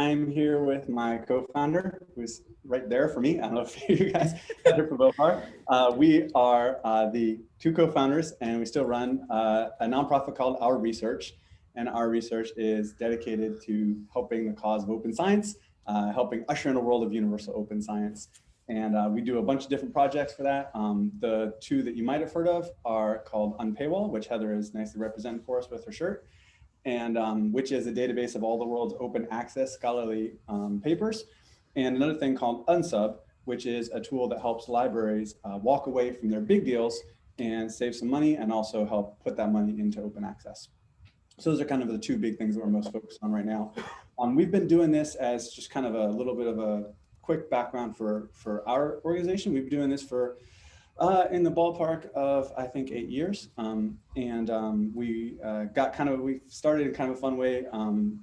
I'm here with my co-founder, who's right there for me. I don't know if you guys Heather Piwowar. Uh, we are uh, the two co-founders and we still run uh, a nonprofit called Our Research. And Our Research is dedicated to helping the cause of open science, uh, helping usher in a world of universal open science. And uh, we do a bunch of different projects for that. Um, the two that you might have heard of are called Unpaywall, which Heather is nicely represented for us with her shirt and um, which is a database of all the world's open access scholarly um, papers. And another thing called Unsub, which is a tool that helps libraries uh, walk away from their big deals and save some money and also help put that money into open access. So those are kind of the two big things that we're most focused on right now. Um, we've been doing this as just kind of a little bit of a quick background for, for our organization. We've been doing this for uh, in the ballpark of, I think, eight years. Um, and um, we uh, got kind of, we started in kind of a fun way, um,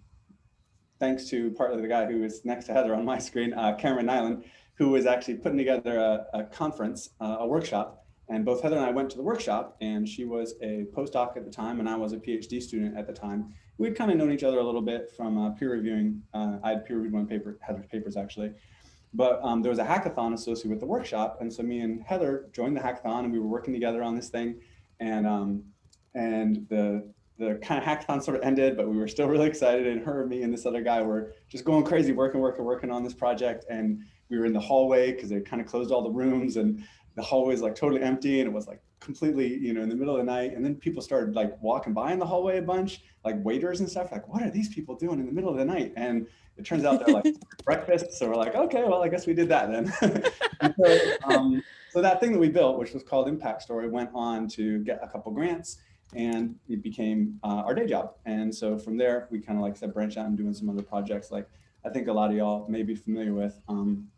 thanks to partly the guy who is next to Heather on my screen, uh, Cameron Neylon, who was actually putting together a, a conference, uh, a workshop. And both Heather and I went to the workshop and she was a postdoc at the time and I was a PhD student at the time. We'd kind of known each other a little bit from uh, peer reviewing. Uh, I had peer reviewed one paper, Heather's papers actually. But um, there was a hackathon associated with the workshop. And so me and Heather joined the hackathon and we were working together on this thing. And, um, and the, the kind of hackathon sort of ended, but we were still really excited. And her, me, and this other guy were just going crazy, working, working, working on this project. And we were in the hallway because they kind of closed all the rooms and the hallway was like totally empty and it was like completely, you know, in the middle of the night. And then people started like walking by in the hallway a bunch, like waiters and stuff, like, what are these people doing in the middle of the night? And it turns out they're like breakfast. So we're like, okay, well, I guess we did that then. so, um, so that thing that we built, which was called Impact Story, went on to get a couple grants and it became uh, our day job. And so from there, we kind of like said, branch out and doing some other projects. Like I think a lot of y'all may be familiar with, um,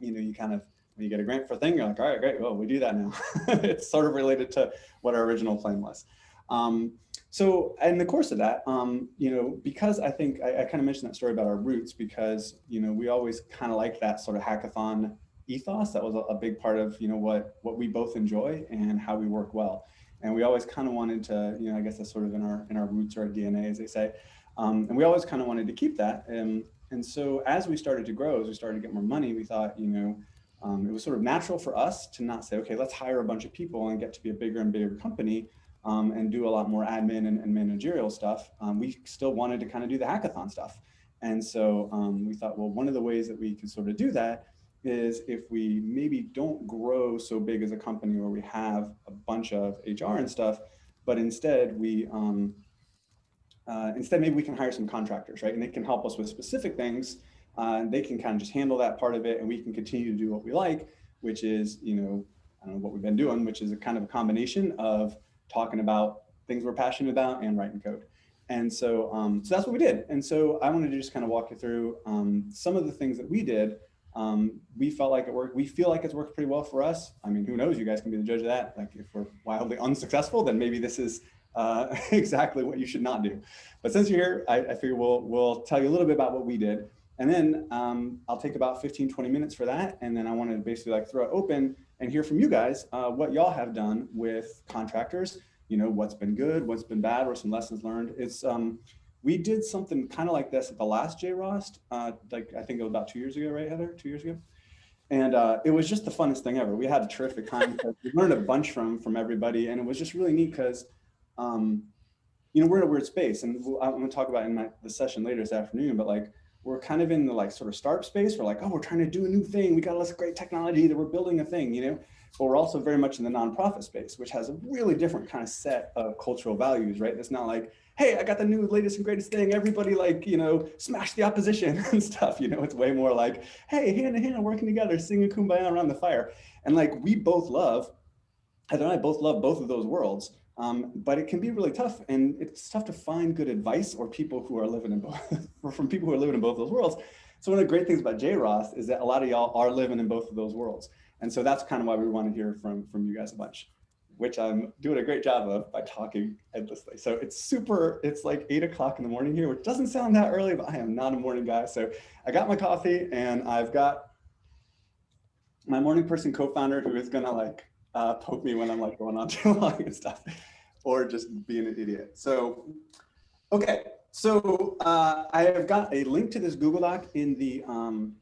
you know, you kind of, you get a grant for a thing, you're like, all right, great, well, we do that now. it's sort of related to what our original plan was. Um, so in the course of that, um, you know, because I think I, I kind of mentioned that story about our roots because, you know, we always kind of like that sort of hackathon ethos. That was a, a, big part of, you know, what, what we both enjoy and how we work well. And we always kind of wanted to, you know, I guess that's sort of in our, in our roots or our DNA, as they say. Um, and we always kind of wanted to keep that. And, and so as we started to grow, as we started to get more money, we thought, you know, um, it was sort of natural for us to not say, okay, let's hire a bunch of people and get to be a bigger and bigger company um, and do a lot more admin and, and managerial stuff, um, we still wanted to kind of do the hackathon stuff. And so um, we thought, well, one of the ways that we can sort of do that is if we maybe don't grow so big as a company where we have a bunch of HR and stuff, but instead we, um, uh, instead maybe we can hire some contractors, right? And they can help us with specific things. Uh, they can kind of just handle that part of it and we can continue to do what we like, which is, you know, I don't know what we've been doing, which is a kind of a combination of talking about things we're passionate about and writing code. And so, um, so that's what we did. And so I wanted to just kind of walk you through um, some of the things that we did. Um, we felt like it worked. We feel like it's worked pretty well for us. I mean, who knows? You guys can be the judge of that. Like if we're wildly unsuccessful, then maybe this is uh, exactly what you should not do. But since you're here, I, I figure we'll, we'll tell you a little bit about what we did. And then um, I'll take about 15, 20 minutes for that. And then I want to basically like throw it open and hear from you guys uh, what y'all have done with contractors, you know, what's been good, what's been bad, or some lessons learned. It's um, we did something kind of like this at the last JROST, uh, like I think it was about two years ago, right, Heather? Two years ago. And uh, it was just the funnest thing ever. We had a terrific time. we learned a bunch from from everybody, and it was just really neat because, um, you know, we're in a weird space, and I'm going to talk about in my the session later this afternoon. But like, we're kind of in the like sort of start space. We're like, oh, we're trying to do a new thing. We got all this great technology that we're building a thing, you know. But we're also very much in the nonprofit space, which has a really different kind of set of cultural values, right? It's not like, hey, I got the new latest and greatest thing. Everybody like, you know, smash the opposition and stuff. You know, it's way more like, hey, hand in hand, working together, singing kumbaya around the fire. And like, we both love, Heather and I both love both of those worlds. Um, but it can be really tough and it's tough to find good advice or people who are living in both, or from people who are living in both those worlds. So one of the great things about JROST is that a lot of y'all are living in both of those worlds. And so that's kind of why we want to hear from, from you guys a bunch, which I'm doing a great job of by talking endlessly. So it's super, it's like eight o'clock in the morning here, which doesn't sound that early, but I am not a morning guy. So I got my coffee and I've got my morning person co-founder who is gonna like uh, poke me when I'm like going on too long and stuff, or just being an idiot. So, okay, so uh, I have got a link to this Google Doc in the um,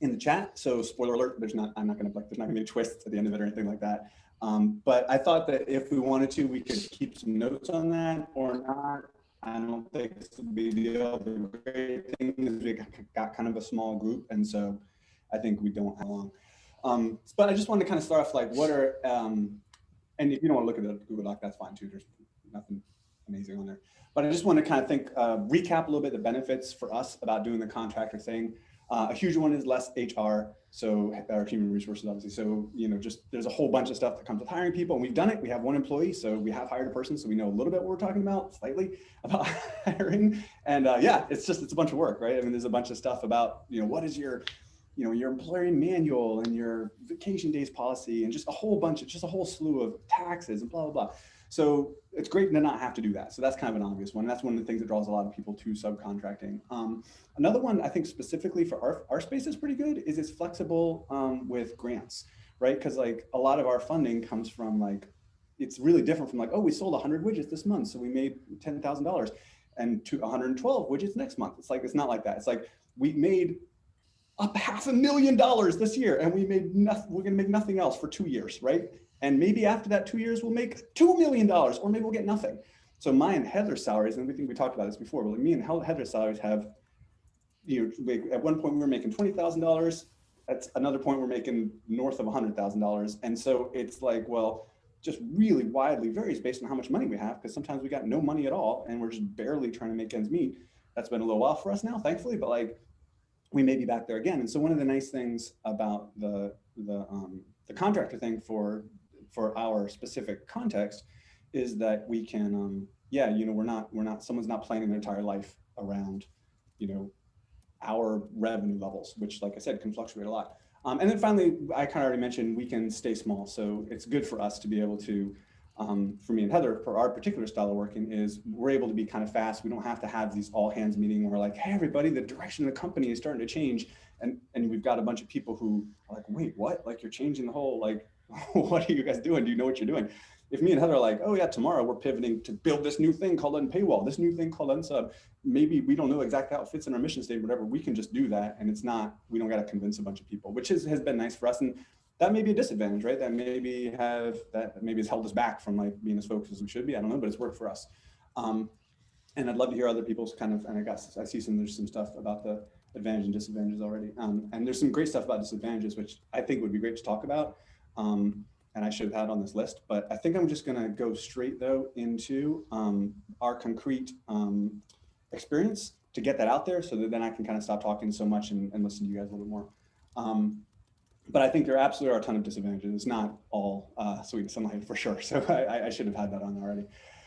in the chat. So spoiler alert, there's not, I'm not gonna, like, there's not gonna be a twist at the end of it or anything like that. Um, but I thought that if we wanted to, we could keep some notes on that or not. I don't think it's a big deal. The great thing is we got kind of a small group. And so I think we don't have long. Um, but I just wanted to kind of start off like, what are, um, and if you don't want to look at the Google Doc, that's fine too. There's nothing amazing on there. But I just want to kind of think, uh, recap a little bit the benefits for us about doing the contractor thing. Uh, a huge one is less HR, so our human resources, obviously. So, you know, just there's a whole bunch of stuff that comes with hiring people, and we've done it. We have one employee, so we have hired a person, so we know a little bit what we're talking about, slightly about hiring. And uh, yeah, it's just it's a bunch of work, right? I mean, there's a bunch of stuff about, you know, what is your, you know, your employee manual and your vacation days policy, and just a whole bunch of just a whole slew of taxes and blah blah blah. So it's great to not have to do that. So that's kind of an obvious one. That's one of the things that draws a lot of people to subcontracting. Um, another one I think specifically for our, our space is pretty good is it's flexible um, with grants, right? Because like a lot of our funding comes from like, it's really different from like, oh, we sold 100 widgets this month, so we made $10,000 and to 112 widgets next month. It's like, it's not like that. It's like we made up half a million dollars this year and we made nothing, we're gonna make nothing else for two years, right? And maybe after that two years, we'll make $2 million or maybe we'll get nothing. So my and Heather's salaries, and we think we talked about this before, but like me and Heather's salaries have, you know, at one point we were making $20,000. At another point we're making north of a $100,000. And so it's like, well, just really widely varies based on how much money we have, because sometimes we got no money at all and we're just barely trying to make ends meet. That's been a little while for us now, thankfully, but like we may be back there again. And so one of the nice things about the, the, um, the contractor thing for for our specific context is that we can, um, yeah, you know, we're not, we're not, someone's not planning their entire life around, you know, our revenue levels, which like I said, can fluctuate a lot. Um, and then finally, I kind of already mentioned we can stay small. So it's good for us to be able to, um, for me and Heather, for our particular style of working is we're able to be kind of fast. We don't have to have these all hands meeting where we're like, hey, everybody, the direction of the company is starting to change. And, and we've got a bunch of people who are like, wait, what? Like you're changing the whole like what are you guys doing? Do you know what you're doing? If me and Heather are like, oh yeah, tomorrow we're pivoting to build this new thing called Unpaywall, this new thing called Unsub, maybe we don't know exactly how it fits in our mission statement, whatever, we can just do that. And it's not, we don't got to convince a bunch of people, which is, has been nice for us. And that may be a disadvantage, right? That maybe have, that maybe has held us back from like being as focused as we should be. I don't know, but it's worked for us. Um, and I'd love to hear other people's kind of, and I guess I see some, there's some stuff about the advantage and disadvantages already. Um, and there's some great stuff about disadvantages, which I think would be great to talk about um, and I should have had on this list, but I think I'm just gonna go straight though into um, our concrete um, experience to get that out there so that then I can kind of stop talking so much and, and listen to you guys a little bit more. Um, but I think there absolutely are a ton of disadvantages. It's not all uh, sweetness and light for sure. So I, I, should have had that on already.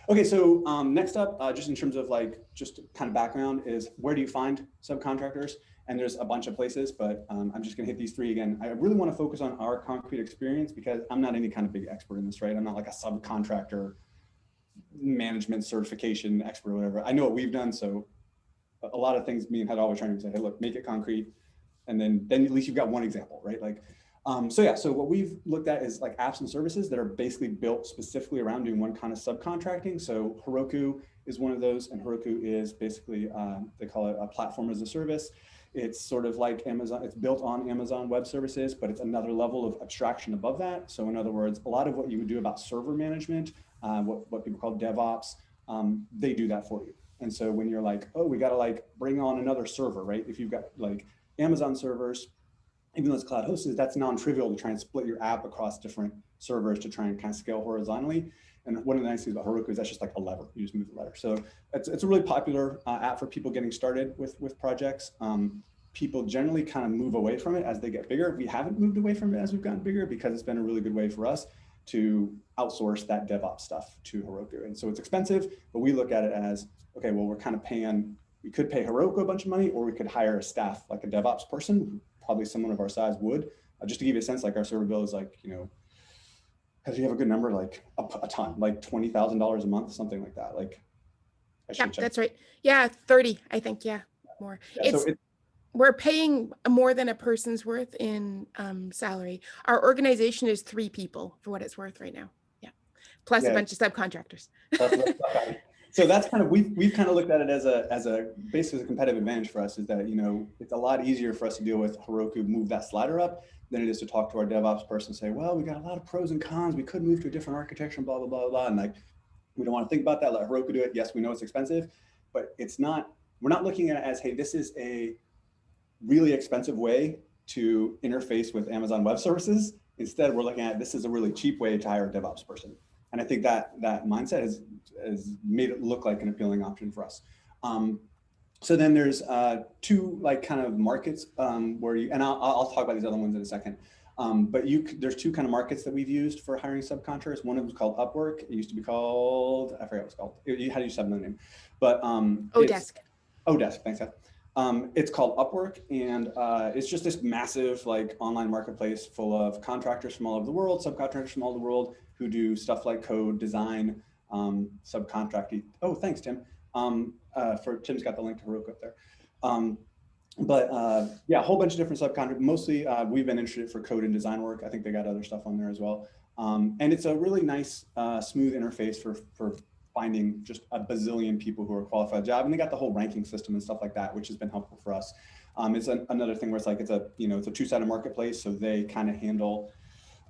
Okay, so um, next up, uh, just in terms of like, just kind of background is where do you find subcontractors? and there's a bunch of places, but um, I'm just gonna hit these three again. I really wanna focus on our concrete experience because I'm not any kind of big expert in this, right? I'm not like a subcontractor management certification expert or whatever. I know what we've done, so a lot of things me and Head always trying to say, hey, look, make it concrete. And then, then at least you've got one example, right? Like, um, so yeah, so what we've looked at is like apps and services that are basically built specifically around doing one kind of subcontracting. So Heroku is one of those, and Heroku is basically, um, they call it a platform as a service. It's sort of like Amazon, it's built on Amazon Web Services, but it's another level of abstraction above that. So in other words, a lot of what you would do about server management, uh, what, what people call DevOps, um, they do that for you. And so when you're like, oh, we got to like bring on another server, right? If you've got like Amazon servers, even though it's cloud hosted, that's non-trivial to try and split your app across different servers to try and kind of scale horizontally. And one of the nice things about Heroku is that's just like a lever. You just move the lever. So it's, it's a really popular uh, app for people getting started with, with projects. Um, people generally kind of move away from it as they get bigger. We haven't moved away from it as we've gotten bigger because it's been a really good way for us to outsource that DevOps stuff to Heroku. And so it's expensive, but we look at it as, okay, well, we're kind of paying, we could pay Heroku a bunch of money or we could hire a staff like a DevOps person, probably someone of our size would. Uh, just to give you a sense, like our server bill is like, you know, because you have a good number, like a, a ton, like $20,000 a month, something like that. Like, yeah, that's right. Yeah, 30, I think. Yeah, more. Yeah, it's, so it, we're paying more than a person's worth in um, salary. Our organization is three people for what it's worth right now. Yeah, plus yeah. a bunch of subcontractors. So that's kind of, we've, we've kind of looked at it as a, as a, basically a competitive advantage for us is that, you know, it's a lot easier for us to deal with Heroku, move that slider up than it is to talk to our DevOps person and say, well, we got a lot of pros and cons. We could move to a different architecture and blah, blah, blah, blah. And like, we don't want to think about that. Let Heroku do it. Yes, we know it's expensive, but it's not, we're not looking at it as, hey, this is a really expensive way to interface with Amazon Web Services. Instead, we're looking at this is a really cheap way to hire a DevOps person. And I think that that mindset has, has made it look like an appealing option for us. Um, so then there's uh, two like kind of markets um, where you, and I'll, I'll talk about these other ones in a second. Um, but you, there's two kind of markets that we've used for hiring subcontractors. One of them is called Upwork. It used to be called, I forget what it's called. You had to use the name, but um, Odesk. Odesk, thanks. Seth. Um, it's called Upwork, and uh, it's just this massive like online marketplace full of contractors from all over the world, subcontractors from all over the world who do stuff like code, design, um, subcontracting. Oh, thanks, Tim. Um, uh, for Tim's got the link to Heroku up there. Um, but uh, yeah, a whole bunch of different subcontractors. Mostly, uh, we've been interested for code and design work. I think they got other stuff on there as well. Um, and it's a really nice, uh, smooth interface for for finding just a bazillion people who are qualified job. And they got the whole ranking system and stuff like that, which has been helpful for us. Um, it's an, another thing where it's like, it's a, you know, it's a two-sided marketplace. So they kind of handle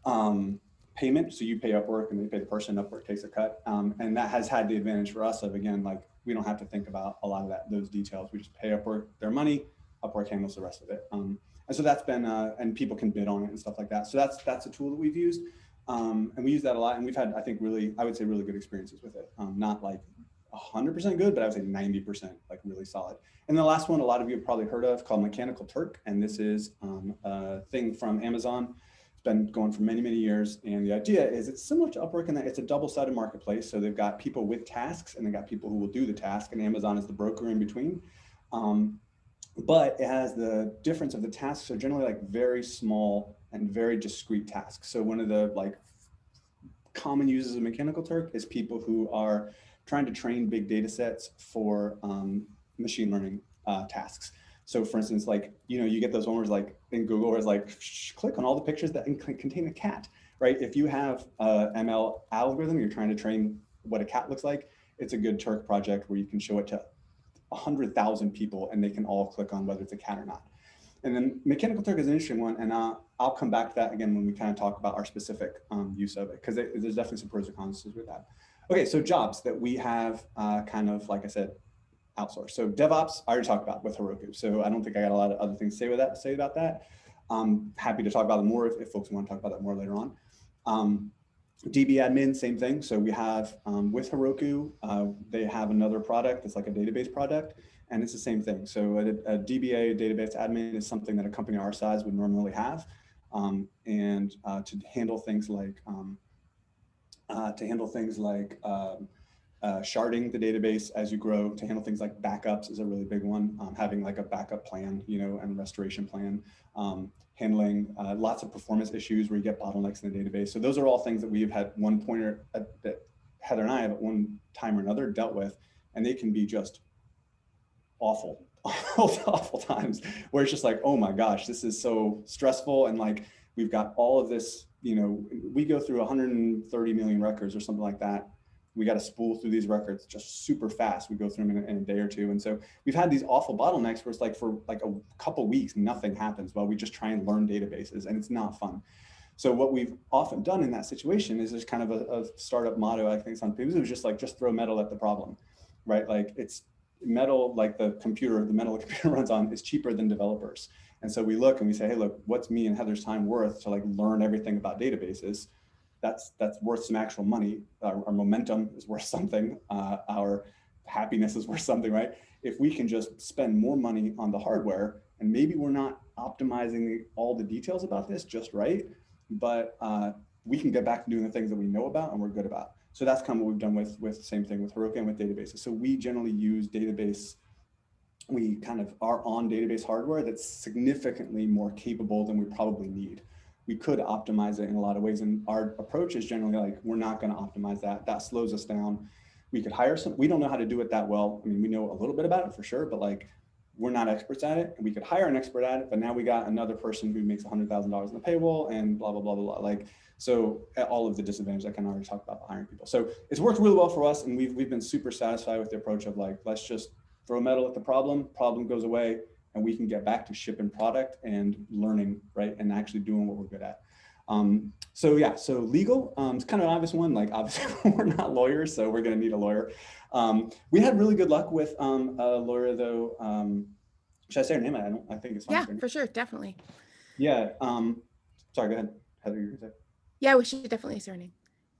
um, payment. So you pay Upwork and they pay the person, Upwork takes a cut. Um, and that has had the advantage for us of, again, like, we don't have to think about a lot of that, those details. We just pay Upwork their money, Upwork handles the rest of it. Um, and so that's been, uh, and people can bid on it and stuff like that. So that's, that's a tool that we've used. Um, and we use that a lot and we've had, I think really, I would say really good experiences with it. Um, not like 100% good, but I would say 90% like really solid. And the last one, a lot of you have probably heard of called Mechanical Turk. And this is um, a thing from Amazon. It's been going for many, many years. And the idea is it's similar to Upwork in that it's a double-sided marketplace. So they've got people with tasks and they've got people who will do the task and Amazon is the broker in between. Um, but it has the difference of the tasks are generally like very small and very discrete tasks. So one of the like common uses of Mechanical Turk is people who are trying to train big data sets for um, machine learning uh, tasks. So for instance, like, you know, you get those ones like in Google where it's like, click on all the pictures that contain a cat, right? If you have a ML algorithm, you're trying to train what a cat looks like, it's a good Turk project where you can show it to 100,000 people and they can all click on whether it's a cat or not. And then Mechanical Turk is an interesting one, and uh, I'll come back to that again when we kind of talk about our specific um, use of it, because there's definitely some pros and cons with that. Okay, so jobs that we have uh, kind of, like I said, outsourced. So DevOps, I already talked about with Heroku, so I don't think I got a lot of other things to say, with that, say about that. I'm happy to talk about it more if, if folks want to talk about that more later on. Um, DB admin, same thing. So we have um, with Heroku, uh, they have another product. It's like a database product. And it's the same thing. So a, a DBA, database admin, is something that a company our size would normally have. Um, and uh, to handle things like um, uh, to handle things like um, uh, sharding the database as you grow, to handle things like backups is a really big one. Um, having like a backup plan, you know, and restoration plan. Um, handling uh, lots of performance issues where you get bottlenecks in the database. So those are all things that we've had one pointer uh, that Heather and I have at one time or another dealt with, and they can be just awful, awful, awful times where it's just like, oh my gosh, this is so stressful. And like, we've got all of this, you know, we go through 130 million records or something like that. We got to spool through these records just super fast. We go through them in a, in a, day or two. And so we've had these awful bottlenecks where it's like for like a couple weeks, nothing happens while we just try and learn databases and it's not fun. So what we've often done in that situation is there's kind of a, a startup motto, I think it's on It was just like, just throw metal at the problem, right? Like it's metal, like the computer, the metal the computer runs on is cheaper than developers. And so we look and we say, hey, look, what's me and Heather's time worth to like learn everything about databases? That's that's worth some actual money. Our, our momentum is worth something. Uh, our happiness is worth something, right? If we can just spend more money on the hardware and maybe we're not optimizing all the details about this just right, but uh, we can get back to doing the things that we know about and we're good about. So that's kind of what we've done with, with same thing with Heroku and with databases. So we generally use database, we kind of are on database hardware that's significantly more capable than we probably need. We could optimize it in a lot of ways. And our approach is generally like, we're not going to optimize that. That slows us down. We could hire some, we don't know how to do it that well. I mean, we know a little bit about it for sure, but like, we're not experts at it and we could hire an expert at it, but now we got another person who makes $100,000 in the payroll and blah, blah, blah, blah, blah. Like So all of the disadvantages I can already talk about hiring people. So it's worked really well for us and we've, we've been super satisfied with the approach of like, let's just throw metal at the problem, problem goes away, and we can get back to shipping product and learning, right? And actually doing what we're good at. Um, so yeah, so legal, um, it's kind of an obvious one, like obviously we're not lawyers, so we're gonna need a lawyer. Um, we had really good luck with um, a lawyer though. Um, should I say her name? I don't, I think it's fine. Yeah, for sure, definitely. Yeah, um, sorry, go ahead, Heather, you say? Yeah, we should definitely say her name.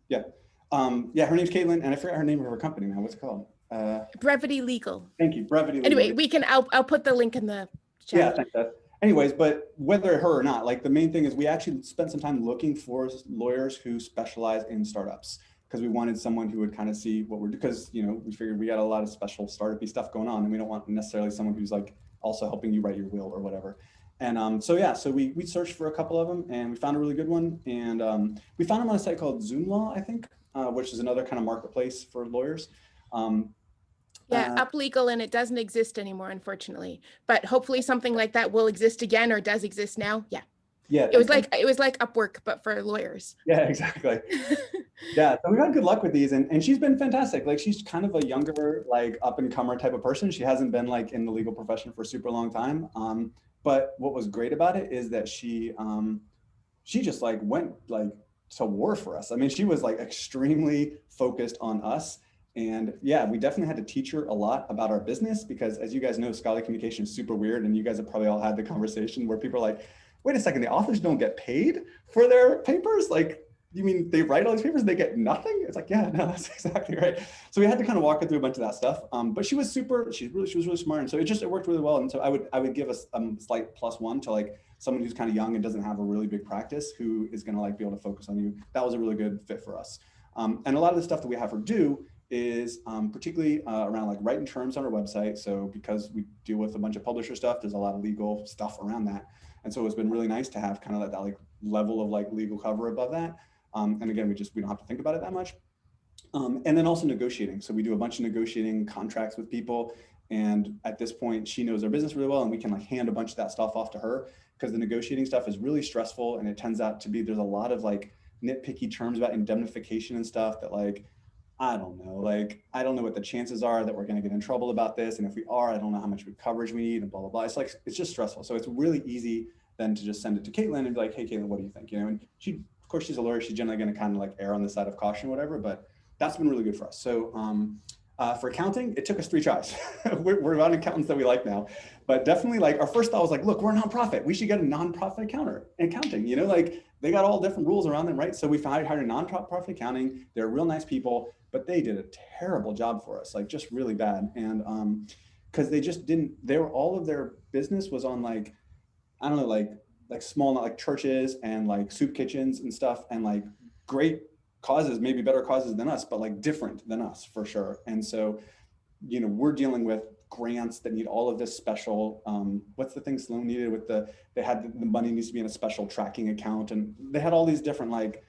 Yeah, um, yeah, her name's Caitlin, and I forgot her name of her company now, what's it called? Uh, Brevity Legal. Thank you, Brevity Legal. Anyway, we can, I'll, I'll put the link in the chat. Yeah, thanks, Beth anyways, but whether her or not, like the main thing is we actually spent some time looking for lawyers who specialize in startups because we wanted someone who would kind of see what we're because you know we figured we got a lot of special startupy stuff going on and we don't want necessarily someone who's like also helping you write your will or whatever. And um, so yeah, so we we searched for a couple of them and we found a really good one and um, we found them on a site called Zoomlaw, I think, uh, which is another kind of marketplace for lawyers. Um, yeah, uh, up legal and it doesn't exist anymore, unfortunately. But hopefully something like that will exist again or does exist now. Yeah. Yeah. It was like it was like Upwork, but for lawyers. Yeah, exactly. yeah. So we've had good luck with these and, and she's been fantastic. Like she's kind of a younger, like up and comer type of person. She hasn't been like in the legal profession for a super long time. Um, but what was great about it is that she um she just like went like to war for us. I mean, she was like extremely focused on us and yeah, we definitely had to teach her a lot about our business because as you guys know, scholarly communication is super weird. And you guys have probably all had the conversation where people are like, wait a second, the authors don't get paid for their papers? Like, you mean they write all these papers and they get nothing? It's like, yeah, no, that's exactly right. So we had to kind of walk her through a bunch of that stuff. Um, but she was super, she's really, she was really smart. And so it just, it worked really well. And so I would, I would give a, a slight plus one to like someone who's kind of young and doesn't have a really big practice who is going to like be able to focus on you. That was a really good fit for us. Um, and a lot of the stuff that we have her do is um, particularly uh, around like writing terms on our website. So because we deal with a bunch of publisher stuff, there's a lot of legal stuff around that. And so it's been really nice to have kind of that, that like level of like legal cover above that. Um, and again, we just, we don't have to think about it that much. Um, and then also negotiating. So we do a bunch of negotiating contracts with people. And at this point, she knows our business really well and we can like hand a bunch of that stuff off to her because the negotiating stuff is really stressful. And it turns out to be, there's a lot of like nitpicky terms about indemnification and stuff that like, I don't know, like, I don't know what the chances are that we're going to get in trouble about this. And if we are, I don't know how much coverage we need and blah, blah, blah. It's like, it's just stressful. So it's really easy then to just send it to Caitlin and be like, hey, Caitlin, what do you think? You know, and she, of course, she's a lawyer. She's generally going to kind of like err on the side of caution, whatever, but that's been really good for us. So um, uh, for accounting, it took us three tries. we're, we're on accountants that we like now, but definitely like our first thought was like, look, we're a nonprofit. We should get a nonprofit accountant, accounting, you know, like they got all different rules around them, right? So we hired a nonprofit accounting. They're real nice people but they did a terrible job for us, like just really bad. And um, because they just didn't, they were all of their business was on like, I don't know, like like small, like churches and like soup kitchens and stuff, and like great causes, maybe better causes than us, but like different than us for sure. And so, you know, we're dealing with grants that need all of this special, um, what's the thing Sloan needed with the, they had the, the money needs to be in a special tracking account and they had all these different like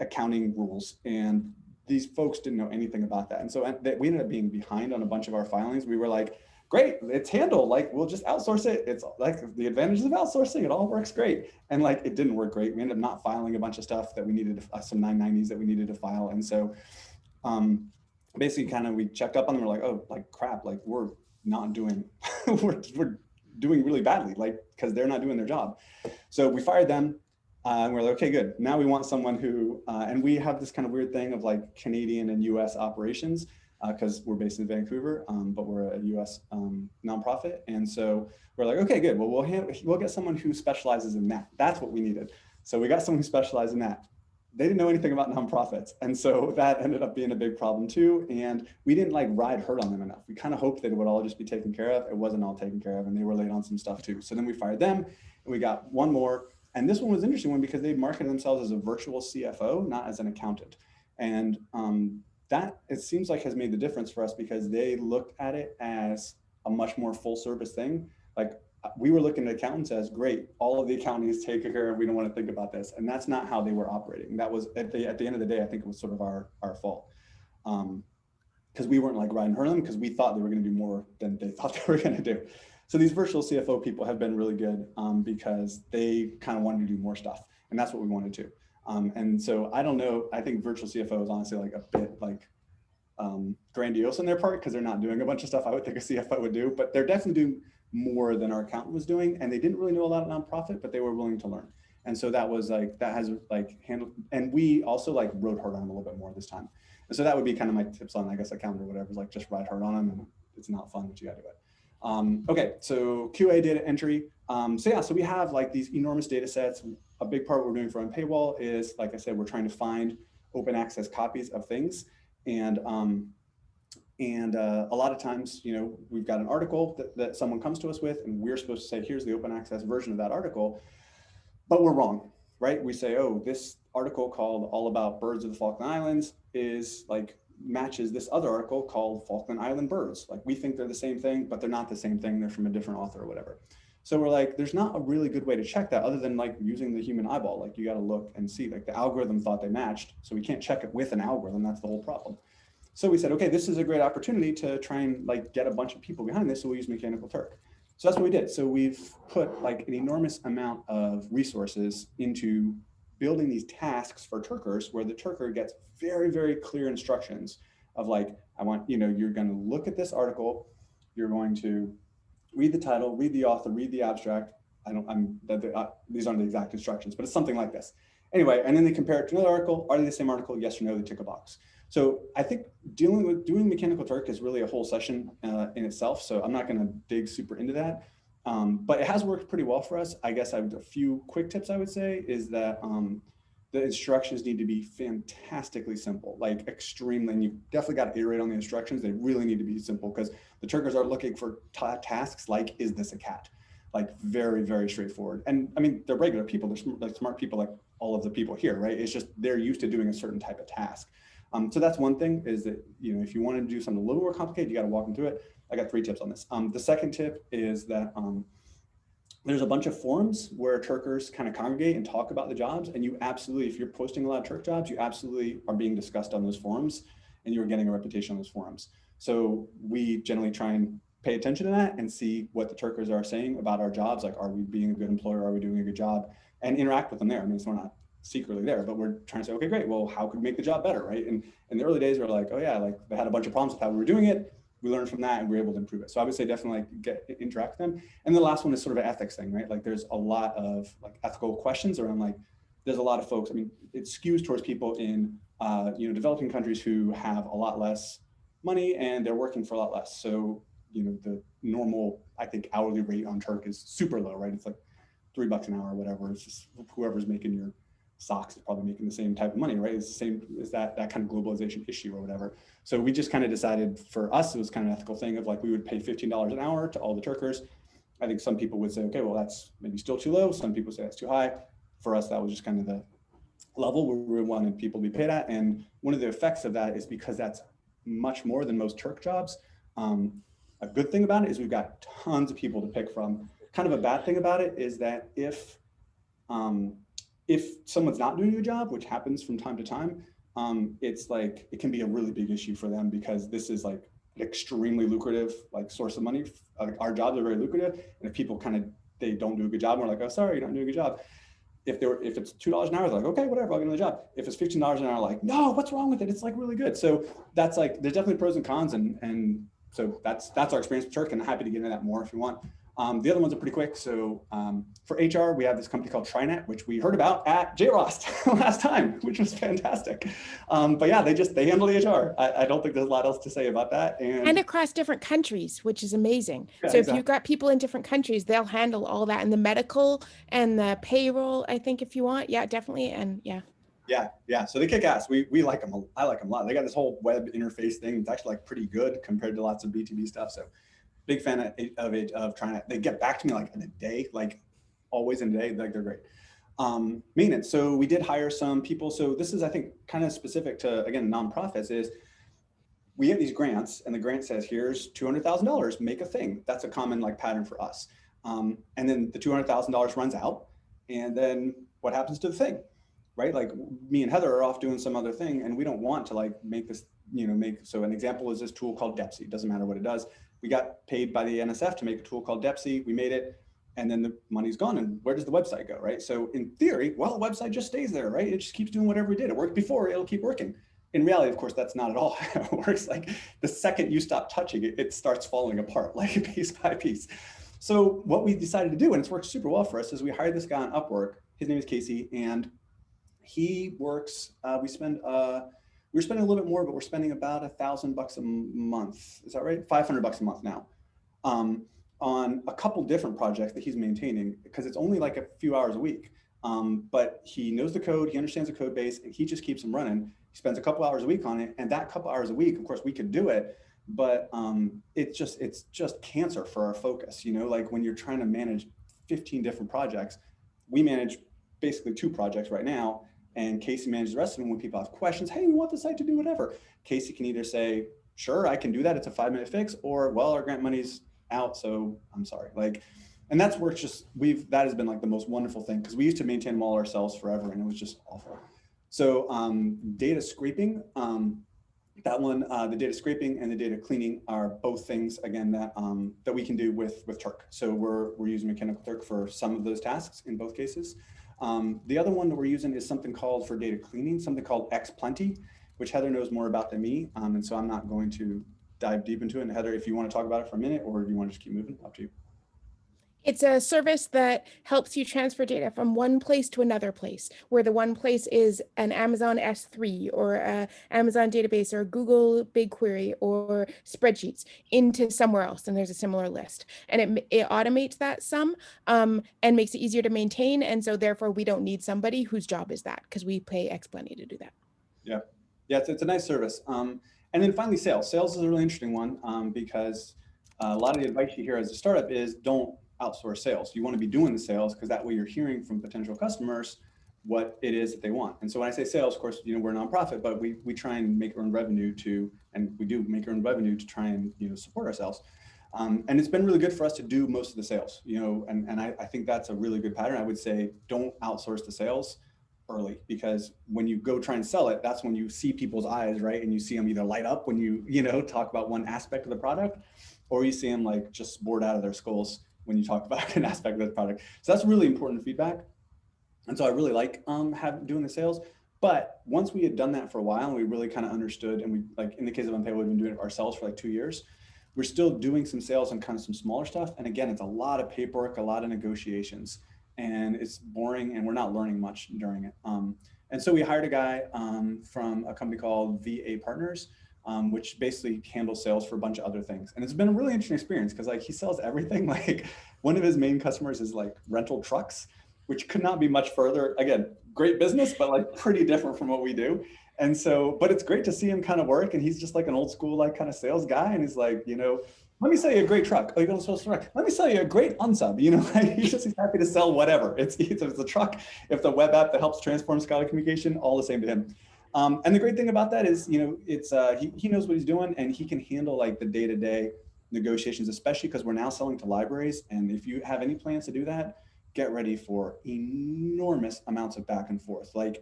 accounting rules and these folks didn't know anything about that. And so we ended up being behind on a bunch of our filings. We were like, great, it's handled. Like, we'll just outsource it. It's like the advantages of outsourcing. It all works great. And like, it didn't work great. We ended up not filing a bunch of stuff that we needed, uh, some 990s that we needed to file. And so um, basically kind of, we checked up on them. We're like, oh, like crap, like we're not doing, we're, we're doing really badly, like, cause they're not doing their job. So we fired them. Uh, and we're like, okay, good. Now we want someone who, uh, and we have this kind of weird thing of like Canadian and US operations because uh, we're based in Vancouver, um, but we're a US um, nonprofit. And so we're like, okay, good. Well, we'll, we'll get someone who specializes in that. That's what we needed. So we got someone who specialized in that. They didn't know anything about nonprofits. And so that ended up being a big problem too. And we didn't like ride herd on them enough. We kind of hoped that it would all just be taken care of. It wasn't all taken care of and they were late on some stuff too. So then we fired them and we got one more and this one was interesting one because they marketed themselves as a virtual CFO, not as an accountant. And um, that it seems like has made the difference for us because they looked at it as a much more full service thing. Like uh, we were looking at accountants as great, all of the accounting is taken care of. We don't want to think about this. And that's not how they were operating. That was at the, at the end of the day, I think it was sort of our, our fault. Um, because we weren't like riding her them because we thought they were going to do more than they thought they were going to do. So these virtual CFO people have been really good um, because they kind of wanted to do more stuff. And that's what we wanted to. Um, and so I don't know, I think virtual CFO is honestly like a bit like um, grandiose on their part because they're not doing a bunch of stuff I would think a CFO would do, but they're definitely doing more than our accountant was doing. And they didn't really know a lot of nonprofit, but they were willing to learn. And so that was like, that has like handled, and we also like rode hard on them a little bit more this time. And so that would be kind of my tips on, I guess, accountant or whatever, is like just ride hard on them and it's not fun, but you gotta do it. Um, okay, so QA data entry. Um, so yeah, so we have like these enormous data sets. A big part we're doing for Unpaywall is, like I said, we're trying to find open access copies of things. And um, and uh, a lot of times, you know, we've got an article that, that someone comes to us with, and we're supposed to say, here's the open access version of that article, but we're wrong, right? We say, oh, this article called All About Birds of the Falkland Islands is like matches this other article called Falkland Island Birds. Like we think they're the same thing, but they're not the same thing. They're from a different author or whatever. So we're like, there's not a really good way to check that other than like using the human eyeball. Like you got to look and see like the algorithm thought they matched. So we can't check it with an algorithm. That's the whole problem. So we said, okay, this is a great opportunity to try and like get a bunch of people behind this. So we'll use Mechanical Turk. So that's what we did. So we've put like an enormous amount of resources into building these tasks for Turkers where the Turker gets very, very clear instructions of like, I want, you know, you're going to look at this article, you're going to read the title, read the author, read the abstract. I don't, I'm, uh, these aren't the exact instructions, but it's something like this. Anyway, and then they compare it to another article. Are they the same article? Yes or no, they tick a box. So I think dealing with doing mechanical Turk is really a whole session uh, in itself. So I'm not going to dig super into that. Um, but it has worked pretty well for us. I guess I a few quick tips I would say is that um, the instructions need to be fantastically simple, like extremely, and you definitely got to iterate on the instructions. They really need to be simple because the Turkers are looking for tasks like, is this a cat? Like very, very straightforward. And I mean, they're regular people, they're smart, like smart people like all of the people here, right? It's just they're used to doing a certain type of task. Um, so that's one thing is that, you know, if you want to do something a little more complicated, you got to walk them through it. I got three tips on this. Um, the second tip is that um, there's a bunch of forums where Turkers kind of congregate and talk about the jobs. And you absolutely, if you're posting a lot of Turk jobs, you absolutely are being discussed on those forums and you're getting a reputation on those forums. So we generally try and pay attention to that and see what the Turkers are saying about our jobs. Like, are we being a good employer? Are we doing a good job? And interact with them there. I mean, it's not secretly there, but we're trying to say, okay, great. Well, how could we make the job better, right? And in the early days, we are like, oh yeah, like they had a bunch of problems with how we were doing it we learned from that and we are able to improve it. So I would say definitely like get interact with them. And the last one is sort of an ethics thing, right? Like there's a lot of like ethical questions around like, there's a lot of folks, I mean, it skews towards people in, uh, you know, developing countries who have a lot less money and they're working for a lot less. So, you know, the normal, I think hourly rate on Turk is super low, right? It's like three bucks an hour or whatever. It's just whoever's making your socks is probably making the same type of money, right? It's the same as that that kind of globalization issue or whatever. So we just kind of decided for us, it was kind of an ethical thing of like we would pay $15 an hour to all the Turkers. I think some people would say, okay, well, that's maybe still too low. Some people say that's too high. For us, that was just kind of the level where we wanted people to be paid at. And one of the effects of that is because that's much more than most Turk jobs. Um, a good thing about it is we've got tons of people to pick from. Kind of a bad thing about it is that if um, if someone's not doing a job, which happens from time to time, um, it's like, it can be a really big issue for them because this is like an extremely lucrative like source of money. Our jobs are very lucrative. And if people kind of, they don't do a good job, we're like, oh, sorry, you're not doing a good job. If they were, if it's $2 an hour, they're like, okay, whatever, I'll get another job. If it's $15 an hour, like, no, what's wrong with it? It's like really good. So that's like, there's definitely pros and cons. And, and so that's, that's our experience with Turk and I'm happy to get into that more if you want. Um, the other ones are pretty quick. So um, for HR, we have this company called TriNet, which we heard about at JROST last time, which was fantastic. Um, but yeah, they just, they handle the HR. I, I, don't think there's a lot else to say about that. And, and across different countries, which is amazing. Yeah, so exactly. if you've got people in different countries, they'll handle all that and the medical and the payroll, I think if you want. Yeah, definitely. And yeah. Yeah, yeah. So they kick ass. We we like them. I like them a lot. They got this whole web interface thing. It's actually like pretty good compared to lots of B2B stuff. So big fan of, it, of trying to, they get back to me like in a day, like always in a day, like they're great. Um, maintenance. So we did hire some people. So this is, I think, kind of specific to, again, nonprofits is we have these grants and the grant says, here's $200,000, make a thing. That's a common like pattern for us. Um, and then the $200,000 runs out and then what happens to the thing, right? Like me and Heather are off doing some other thing and we don't want to like make this, you know, make, so an example is this tool called Depsy. It doesn't matter what it does we got paid by the NSF to make a tool called Depsy. We made it. and then the money's gone and where does the website go, right? So in theory, well, the website just stays there, right? It just keeps doing whatever it did. It worked before, it'll keep working. In reality, of course, that's not at all how it works. Like the second you stop touching it, it starts falling apart like a piece by piece. So what we decided to do, and it's worked super well for us, is we hired this guy on Upwork. His name is Casey, and he works, uh, we spend, uh, we're spending a little bit more, but we're spending about a thousand bucks a month. Is that right? 500 bucks a month now. Um, on a couple different projects that he's maintaining because it's only like a few hours a week. Um, but he knows the code, he understands the code base, and he just keeps them running. He spends a couple hours a week on it, and that couple hours a week, of course, we could do it, but um, it's just it's just cancer for our focus. You know, like when you're trying to manage 15 different projects, we manage basically two projects right now, and Casey manages the rest of them. When people have questions, hey, we want the site to do whatever, Casey can either say, sure, I can do that. It's a five minute fix, or well, our grant money's out. So I'm sorry. Like, and that's worked just, we've, that has been like the most wonderful thing because we used to maintain them all ourselves forever and it was just awful. So um, data scraping, um, that one, uh, the data scraping and the data cleaning are both things again that um, that we can do with with Turk. So we're we're using Mechanical Turk for some of those tasks in both cases. Um, the other one that we're using is something called for data cleaning, something called Xplenty, which Heather knows more about than me, um, and so I'm not going to dive deep into it. And Heather, if you want to talk about it for a minute or do you want to just keep moving, up to you. It's a service that helps you transfer data from one place to another place, where the one place is an Amazon S3 or a Amazon database or Google BigQuery or spreadsheets into somewhere else. And there's a similar list. And it, it automates that some um, and makes it easier to maintain. And so therefore, we don't need somebody whose job is that because we pay Xplenty to do that. Yeah, yeah, it's, it's a nice service. Um, and then finally, sales. Sales is a really interesting one um, because uh, a lot of the advice you hear as a startup is don't outsource sales. You want to be doing the sales because that way you're hearing from potential customers what it is that they want. And so when I say sales, of course, you know, we're a nonprofit, but we, we try and make earned revenue to, and we do make earned revenue to try and, you know, support ourselves. Um, and it's been really good for us to do most of the sales, you know, and, and I, I think that's a really good pattern. I would say don't outsource the sales early because when you go try and sell it, that's when you see people's eyes, right? And you see them either light up when you, you know, talk about one aspect of the product, or you see them like just bored out of their skulls when you talk about an aspect of the product. So that's really important feedback. And so I really like um, have, doing the sales. But once we had done that for a while and we really kind of understood, and we like in the case of Unpaywall, we've been doing it ourselves for like two years. We're still doing some sales on kind of some smaller stuff. And again, it's a lot of paperwork, a lot of negotiations and it's boring and we're not learning much during it. Um, and so we hired a guy um, from a company called VA Partners, um, which basically handles sales for a bunch of other things. And it's been a really interesting experience because like he sells everything. Like one of his main customers is like rental trucks, which could not be much further. Again, great business, but like pretty different from what we do. And so, but it's great to see him kind of work. And he's just like an old school, like kind of sales guy. And he's like, you know, let me sell you a great truck. Oh, you're going to sell a truck. Let me sell you a great unsub. You know, he's just he's happy to sell whatever. It's, it's, it's a truck, if the web app that helps transform scholarly communication, all the same to him. Um, and the great thing about that is, you know, it's uh, he, he knows what he's doing and he can handle like the day-to-day -day negotiations, especially because we're now selling to libraries. And if you have any plans to do that, get ready for enormous amounts of back and forth, like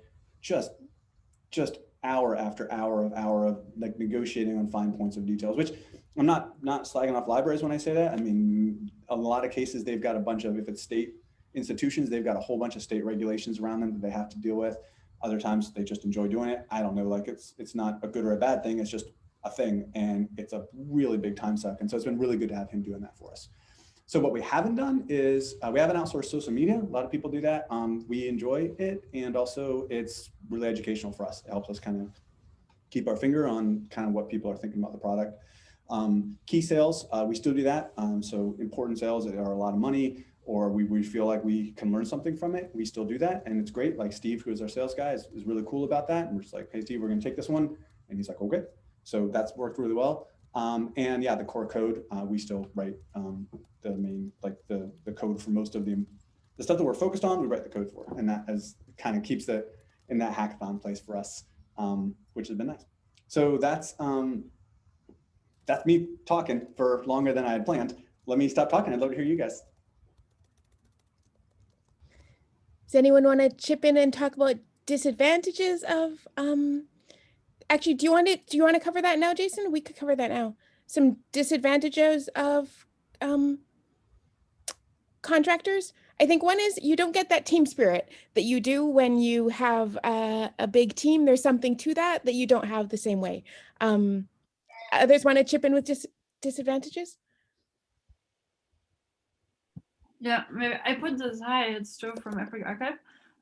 just, just hour after hour of hour of like negotiating on fine points of details, which I'm not not slagging off libraries when I say that. I mean, a lot of cases they've got a bunch of if it's state institutions, they've got a whole bunch of state regulations around them that they have to deal with. Other times they just enjoy doing it. I don't know, like it's it's not a good or a bad thing. It's just a thing, and it's a really big time suck. And so it's been really good to have him doing that for us. So what we haven't done is uh, we haven't outsourced social media. A lot of people do that. Um, we enjoy it, and also it's really educational for us. It helps us kind of keep our finger on kind of what people are thinking about the product. Um, key sales, uh, we still do that. Um, so important sales that are a lot of money, or we, we feel like we can learn something from it. We still do that, and it's great. Like Steve, who is our sales guy, is, is really cool about that. And we're just like, hey, Steve, we're going to take this one, and he's like, okay. So that's worked really well. Um, and yeah, the core code, uh, we still write um, the main, like the, the code for most of the, the stuff that we're focused on, we write the code for. And that has kind of keeps it in that hackathon place for us, um, which has been nice. So that's, um, that's me talking for longer than I had planned. Let me stop talking. I'd love to hear you guys. Does anyone want to chip in and talk about disadvantages of um, actually, do you want to do you want to cover that now, Jason? We could cover that now. Some disadvantages of um, contractors. I think one is you don't get that team spirit that you do when you have a, a big team. There's something to that that you don't have the same way. Um, others want to chip in with dis disadvantages? Yeah, maybe I put this hi, it's Joe from AfricArXiv.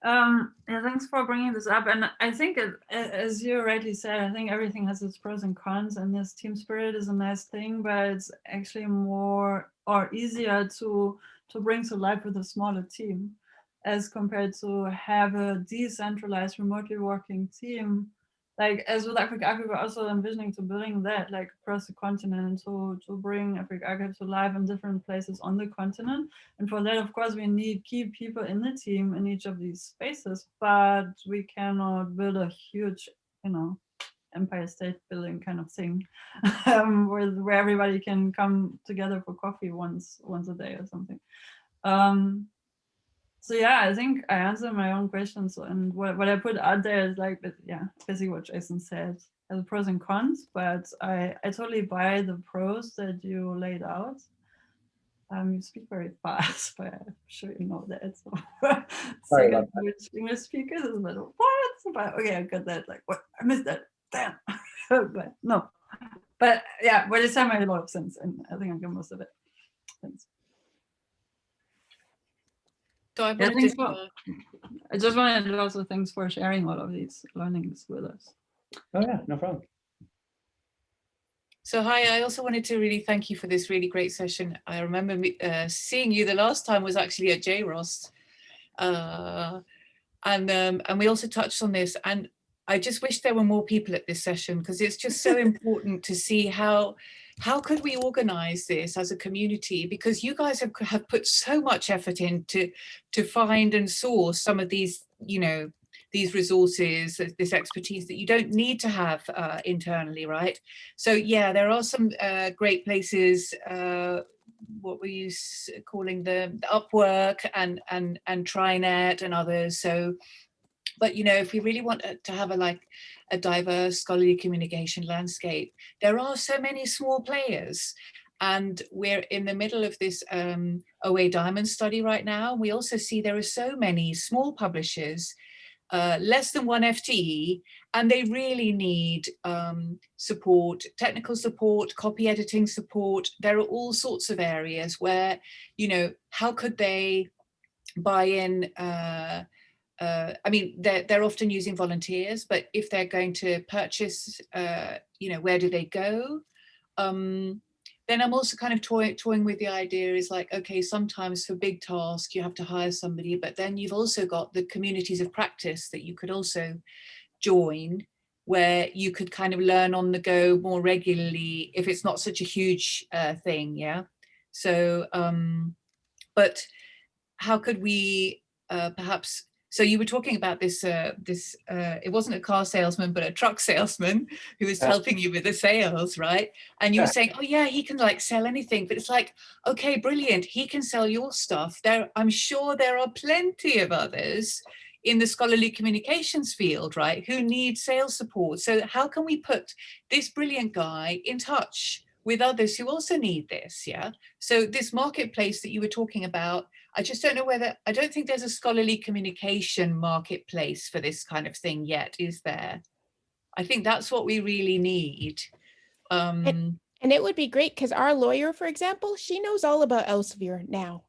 Um, yeah, thanks for bringing this up. And I think, it, as you rightly said, I think everything has its pros and cons, and this team spirit is a nice thing, but it's actually more or easier to to bring to life with a smaller team, as compared to have a decentralized, remotely working team like as with AfricArXiv, we're also envisioning to building that like across the continent to, to bring AfricArXiv to life in different places on the continent. And for that, of course, we need key people in the team in each of these spaces, but we cannot build a huge, you know, empire state building kind of thing um, where, where everybody can come together for coffee once once a day or something. Um, so yeah, I think I answered my own questions and what, what I put out there is like, yeah, basically what Jason said as pros and cons, but I, I totally buy the pros that you laid out. Um, you speak very fast, but I'm sure you know that. So second language English speakers is a little what? But okay, I got that. Like what? I missed that. Damn. but no. But yeah, but it's made a lot of sense, and I think I got most of it. Thanks. So I, Yeah, wanted to, for- uh, I just wanted to also thanks for sharing all of these learnings with us. Oh yeah, no problem. so hi, I also wanted to really thank you for this really great session. I remember me, uh, seeing you the last time was actually at JROST. Uh, and, um, and we also touched on this and I just wish there were more people at this session because it's just so important to see how how could we organize this as a community? Because you guys have, have put so much effort into to find and source some of these you know these resources this expertise that you don't need to have uh, internally right? So yeah there are some uh, great places uh, what were you calling them the upwork and and and trinet and others so but you know if we really want uh, to have a like a diverse scholarly communication landscape there are so many small players and we're in the middle of this um, OA Diamond study right now. We also see there are so many small publishers, uh, less than one FTE, and they really need um, support, technical support, copy editing support. There are all sorts of areas where, you know, how could they buy in uh, uh, I mean, they're, they're often using volunteers, but if they're going to purchase, uh, you know, where do they go? Um, then I'm also kind of toy, toying with the idea is like, okay, sometimes for big tasks, you have to hire somebody, but then you've also got the communities of practice that you could also join where you could kind of learn on the go more regularly if it's not such a huge uh, thing, yeah? So, um, but how could we uh, perhaps so you were talking about this, uh, this uh, it wasn't a car salesman, but a truck salesman who was Yeah. helping you with the sales, right? And you Yeah. were saying, oh yeah, he can like sell anything, but it's like, okay, brilliant. He can sell your stuff. There, I'm sure there are plenty of others in the scholarly communications field, right, who need sales support. So how can we put this brilliant guy in touch with others who also need this, yeah? So this marketplace that you were talking about, I just don't know whether, I don't think there's a scholarly communication marketplace for this kind of thing yet, is there? I think that's what we really need. Um, And it would be great because our lawyer, for example, she knows all about Elsevier now.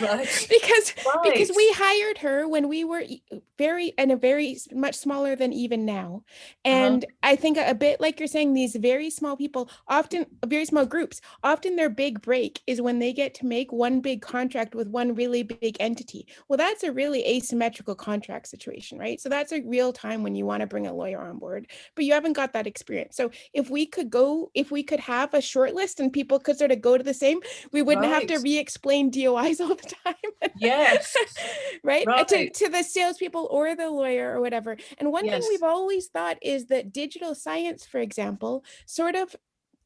Right. because because we hired her when we were e- uh, very and a very much smaller than even now. Uh-huh. And i think a, bit like you're saying these very small people often very small groups often their big break is when they get to make one big contract with one really big entity. Well that's a really asymmetrical contract situation right? So that's a real time when you want to bring a lawyer on board but you haven't got that experience. So if we could go if we could have a short list and people could sort of go to the same we wouldn't have to re-explain dois all the time yes. right? Uh, To, to the salespeople or the lawyer or whatever. And one thing we've always thought is that digital science, for example, sort of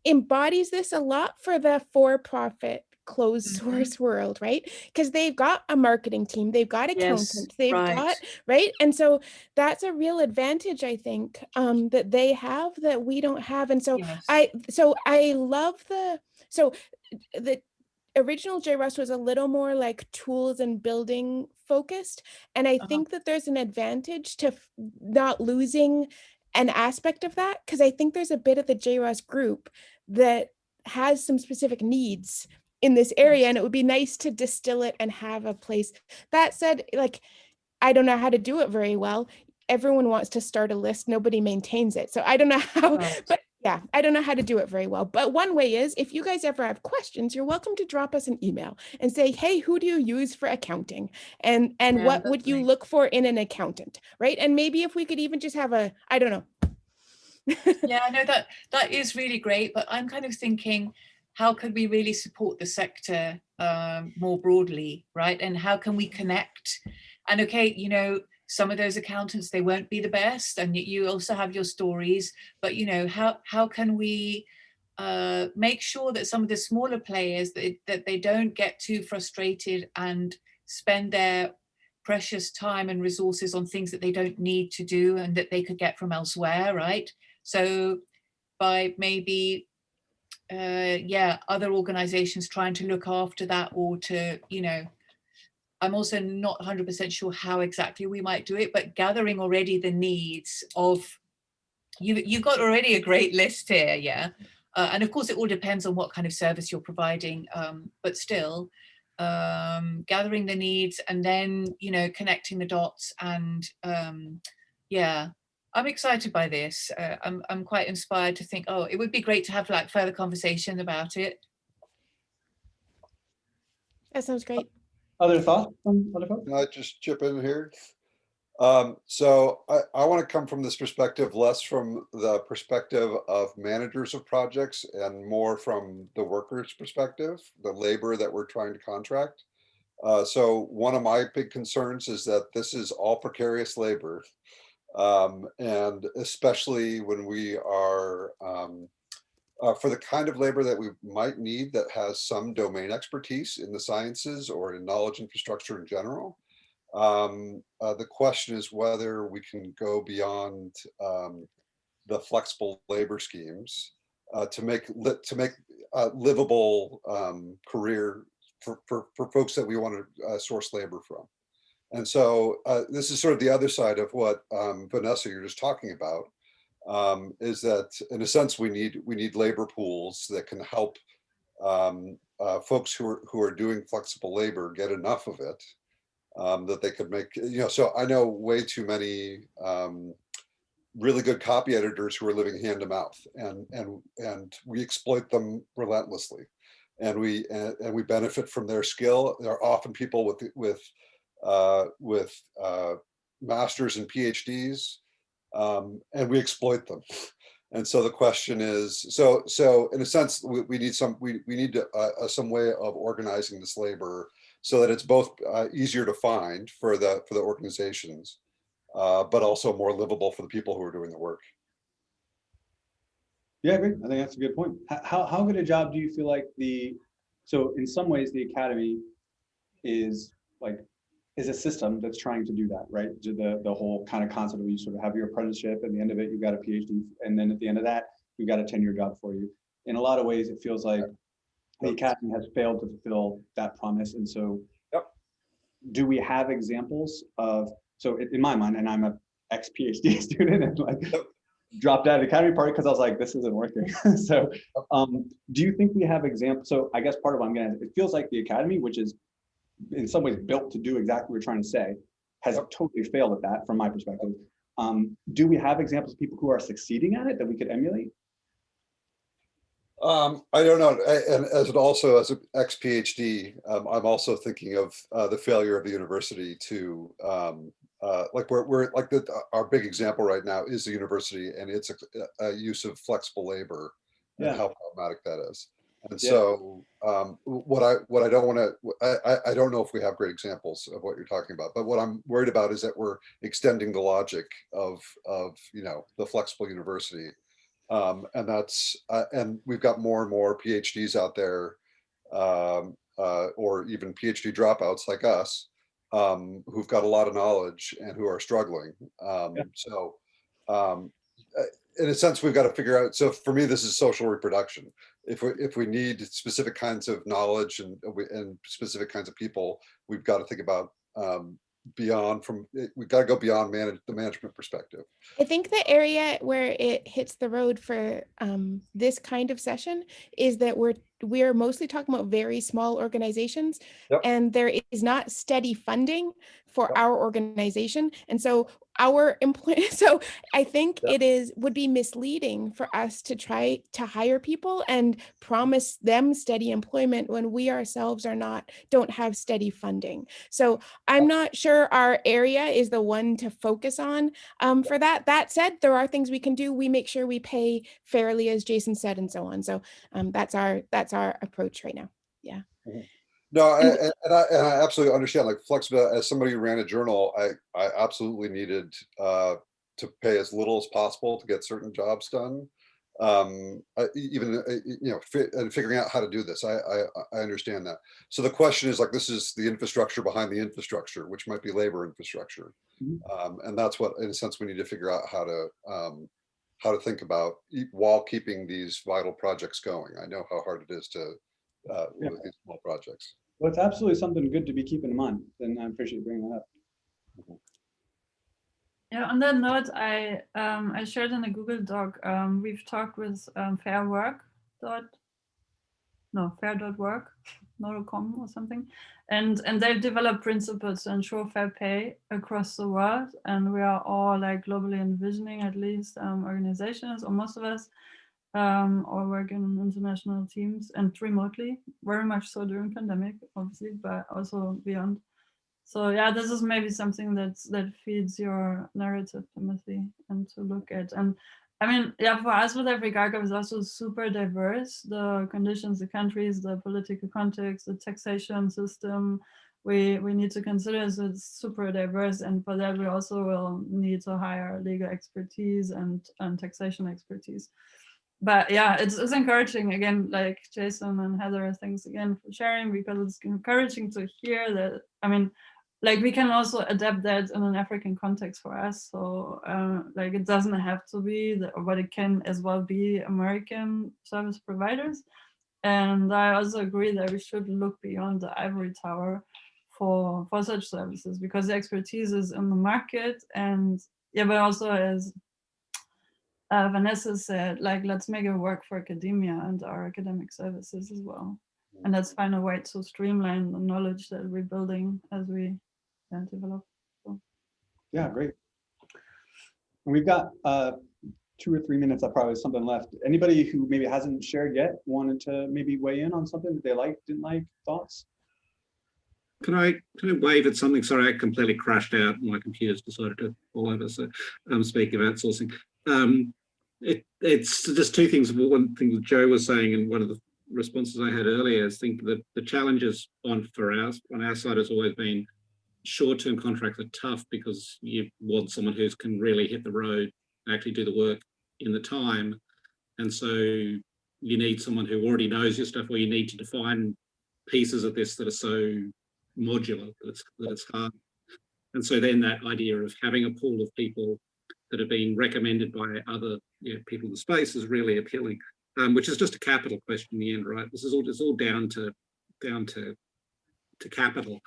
embodies this a lot for the for-profit closed Mhm. source world, right? Because they've got a marketing team, they've got Yes, accountants, they've right. got right, and so that's a real advantage, I think, um, that they have that we don't have. And so Yes. I, so I love the, so the original JROST was a little more like tools and building focused. And I Uh-huh. think that there's an advantage to not losing an aspect of that because I think there's a bit of the JROST group that has some specific needs in this area and it would be nice to distill it and have a place. That said, like, I don't know how to do it very well. Everyone wants to start a list, nobody maintains it. So I don't know how, but yeah, I don't know how to do it very well. But one way is if you guys ever have questions, you're welcome to drop us an email and say, hey, who do you use for accounting? And and Yeah, what would you nice. look for in an accountant? Right. And maybe if we could even just have a, I don't know. Yeah, I know that that is really great, but I'm kind of thinking, how could we really support the sector um, more broadly, right? And how can we connect? And okay, you know, some of those accountants they won't be the best, and you also have your stories. But you know, how how can we uh, make sure that some of the smaller players that that they don't get too frustrated and spend their precious time and resources on things that they don't need to do and that they could get from elsewhere, right? So by maybe, uh, yeah, other organizations trying to look after that or to, you know, I'm also not 100% sure how exactly we might do it, but gathering already the needs of, you, you've got already a great list here, yeah? Uh, and of course, it all depends on what kind of service you're providing, um, but still, um, gathering the needs and then, you know, connecting the dots and, um, yeah, I'm excited by this. Uh, I'm, I'm quite inspired to think, oh, it would be great to have like further conversation about it. That sounds great. Other thoughts? from other folks? Can I just chip in here? Um, so I, I want to come from this perspective, less from the perspective of managers of projects and more from the workers' perspective, the labor that we're trying to contract. Uh, so one of my big concerns is that this is all precarious labor. Um, and especially when we are, um, uh, for the kind of labor that we might need that has some domain expertise in the sciences or in knowledge infrastructure in general. Um, uh, the question is whether we can go beyond um, the flexible labor schemes uh, to make li to make uh, livable um, career for, for, for folks that we want to uh, source labor from. And so uh, this is sort of the other side of what um, Vanessa you're just talking about um, is that in a sense we need we need labor pools that can help um, uh, folks who are who are doing flexible labor get enough of it um, that they could make you know so I know way too many um, really good copy editors who are living hand to mouth and and and we exploit them relentlessly. And we and, and we benefit from their skill. They're often people with with uh, with uh, masters and PhDs um, and we exploit them. And so the question is, so so in a sense, we, we need some we, we need to, uh, uh, some way of organizing this labor so that it's both uh, easier to find for the for the organizations, uh, but also more livable for the people who are doing the work. Yeah, I agree. I think that's a good point. How, how good a job do you feel like the, so in some ways, the academy is like, is a system that's trying to do that, right? To The, the whole kind of concept of you sort of have your apprenticeship, at the end of it, you've got a PhD, and then at the end of that, you've got a ten-year job for you. In a lot of ways, it feels like the academy has failed to fulfill that promise, and so. Yep. Do we have examples of, so in my mind, and I'm a ex-PhD student and like dropped out of the academy part because I was like, this isn't working. so um, do you think we have examples? So I guess part of what I'm gonna, it feels like the academy, which is in some ways built to do exactly what we're trying to say, has totally failed at that from my perspective. Um, do we have examples of people who are succeeding at it that we could emulate? Um, I don't know, a- and as it also as an ex-PhD, um, I'm also thinking of uh, the failure of the university to um, uh, like we're, we're like the, our big example right now is the university and its a, a use of flexible labor Yeah. and how problematic that is. And Yeah. so um, what I what I don't want to I, I I don't know if we have great examples of what you're talking about, but what I'm worried about is that we're extending the logic of of you know the flexible university um, and that's uh, and we've got more and more PhDs out there, um, uh, or even PhD dropouts like us, um, who've got a lot of knowledge and who are struggling. Um, Yeah. So, um, uh, in a sense, we've got to figure out. So for me, this is social reproduction. If we, if we need specific kinds of knowledge and, we- and specific kinds of people, we've got to think about um, beyond from, eh, we've got to go beyond manage, the management perspective. I think the area where it hits the road for um, this kind of session is that we're we're mostly talking about very small organizations, Yep. and there is not steady funding for Yep. our organization, and so our employ. So I think Yep. it is would be misleading for us to try to hire people and promise them steady employment when we ourselves are not don't have steady funding. So I'm not sure our area is the one to focus on um, for that. That said, there are things we can do. We make sure we pay fairly, as Jason said, and so on. So um, that's our that's our approach right now. No, And- and, and I, and I absolutely understand, like flexibility, as somebody who ran a journal, I, I absolutely needed uh, to pay as little as possible to get certain jobs done. Um, I- even, uh, you know, fi- and figuring out how to do this, I, I, I understand that. So the question is like, this is the infrastructure behind the infrastructure, which might be labor infrastructure. Mhm. Um, and that's what, in a sense, we need to figure out how to, um, how to think about while keeping these vital projects going. I know how hard it is to, uh, Yeah. with these small projects. Well, it's absolutely something good to be keeping in mind, and I appreciate you bringing that up. Yeah, on that note, I um, I shared in a Google Doc. Um, we've talked with um, Fair Work dot no fair.work, not.com or something, and and they've developed principles to ensure fair pay across the world, and we are all like globally envisioning at least um, organizations or most of us um, or work in international teams and remotely, very much so during pandemic, obviously, but also beyond. So yeah, this is maybe something that's that feeds your narrative, Timothy, and to look at. And I mean, yeah, for us with Africa is also super diverse. The conditions, the countries, the political context, the taxation system, we we need to consider so it's super diverse. And for that, we also will need to hire legal expertise and, and taxation expertise. But yeah, it's, it's encouraging again, like Jason and Heather, thanks again for sharing because it's encouraging to hear that. I mean, like we can also adapt that in an African context for us. So uh, like it doesn't have to be, the, but it can as well be American service providers. And I also agree that we should look beyond the ivory tower for for such services because the expertise is in the market and yeah, but also as uh, Vanessa said, like let's make it work for academia and our academic services as well. And let's find a way to streamline the knowledge that we're building as we uh, develop. Yeah, great. We've got uh, two or three minutes, I probably have something left. Anybody who maybe hasn't shared yet, wanted to maybe weigh in on something that they liked, didn't like, thoughts? Can I, can I wave at something? Sorry, I completely crashed out. My computer's decided to fall over. So I'm um, speaking of outsourcing, um, it, it's just two things. One thing that Joe was saying and one of the responses I had earlier is think that the challenges on for us on our side has always been short-term contracts are tough because you want someone who can really hit the road and actually do the work in the time. And so you need someone who already knows your stuff or you need to define pieces of this that are so modular that it's, that it's hard. And so then that idea of having a pool of people that have been recommended by other you know, people in the space is really appealing, um, which is just a capital question in the end, right? This is all, it's all down to, down to, to capital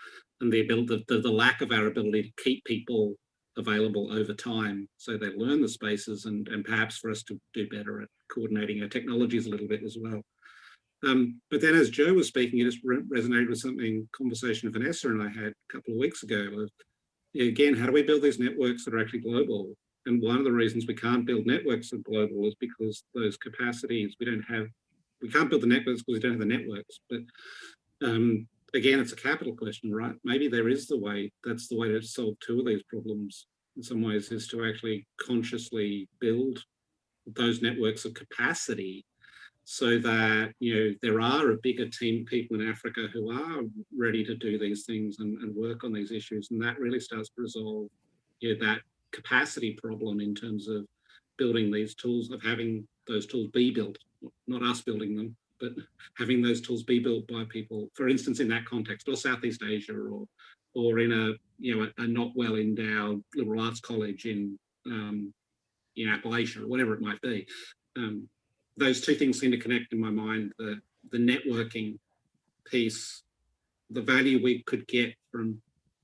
and the ability, the, the lack of our ability to keep people available over time so they learn the spaces and, and perhaps for us to do better at coordinating our technologies a little bit as well. Um, but then as Joe was speaking, it just re resonated with something conversation Vanessa and I had a couple of weeks ago of, again, how do we build these networks that are actually global? And one of the reasons we can't build networks are global is because those capacities, we don't have, we can't build the networks because we don't have the networks. But um, again, it's a capital question, right? Maybe there is the way, that's the way to solve two of these problems in some ways is to actually consciously build those networks of capacity so that you know there are a bigger team of people in Africa who are ready to do these things and, and work on these issues, and that really starts to resolve you know, that capacity problem in terms of building these tools, of having those tools be built, not us building them, but having those tools be built by people, for instance, in that context, or Southeast Asia, or or in a you know a, a not well endowed liberal arts college in um, in Appalachia, or whatever it might be. Um, those two things seem to connect in my mind, the, the networking piece, the value we could get from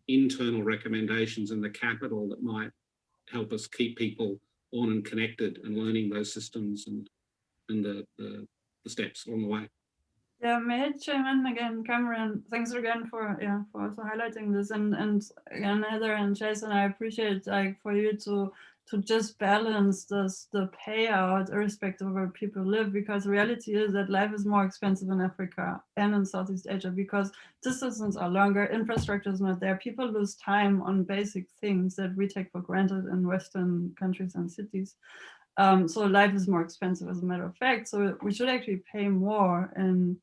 internal recommendations and the capital that might help us keep people on and connected and learning those systems and, and the, the, the steps along the way. Yeah, chime in again, Cameron? Thanks again for yeah for also highlighting this and and again Heather and Jason, I appreciate like for you to to just balance this the payout irrespective of where people live because the reality is that life is more expensive in Africa and in Southeast Asia because distances are longer, infrastructure is not there, people lose time on basic things that we take for granted in Western countries and cities. Um, so life is more expensive as a matter of fact. So we should actually pay more in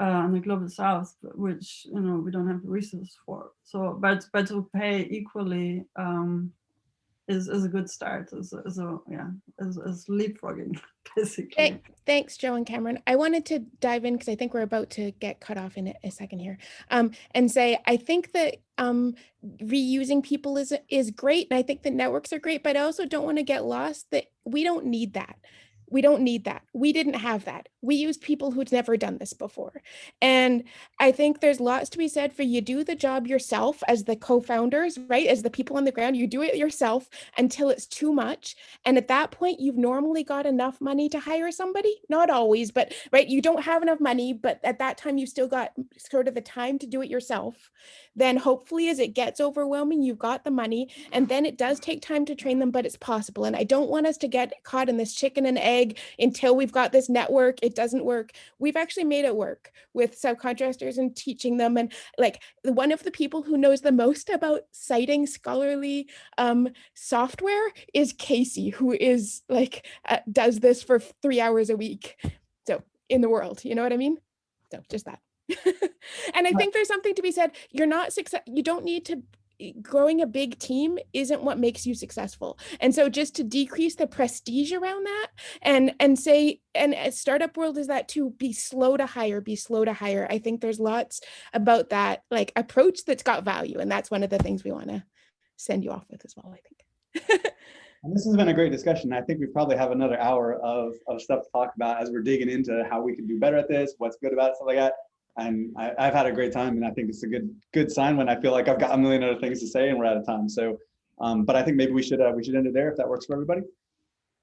uh, in the global south, which you know we don't have the resources for. So, but but to pay equally um, is is a good start. Is a, yeah is, is leapfrogging basically. Thank- Thanks, Joe and Cameron. I wanted to dive in because I think we're about to get cut off in a, second here, um, and say I think that um, reusing people is is great, and I think that networks are great, but I also don't want to get lost that we don't need that. We don't need that. We didn't have that. We use people who'd never done this before. And I think there's lots to be said for you do the job yourself as the co-founders, right? As the people on the ground, you do it yourself until it's too much. And at that point, you've normally got enough money to hire somebody. Not always, but right, you don't have enough money, but at that time you still got sort of the time to do it yourself. Then hopefully as it gets overwhelming, you've got the money and then it does take time to train them, but it's possible. And I don't want us to get caught in this chicken and egg until we've got this network, it doesn't work. We've actually made it work with subcontractors and teaching them. And like one of the people who knows the most about citing scholarly um, software is Casey, who is like, uh, does this for three hours a week. So in the world, you know what I mean? So just that. and I think there's something to be said. You're not success. You don't need to growing a big team isn't what makes you successful and so just to decrease the prestige around that and and say and startup world is that to be slow to hire be slow to hire i think there's lots about that like approach that's got value and that's one of the things we want to send you off with as well i think And this has been a great discussion. I think we probably have another hour of, of stuff to talk about as we're digging into how we can do better at this, what's good about it, stuff like that. And I, I've had a great time and I think it's a good good sign when I feel like I've got a million other things to say and we're out of time. So, um, but I think maybe we should uh, we should end it there if that works for everybody.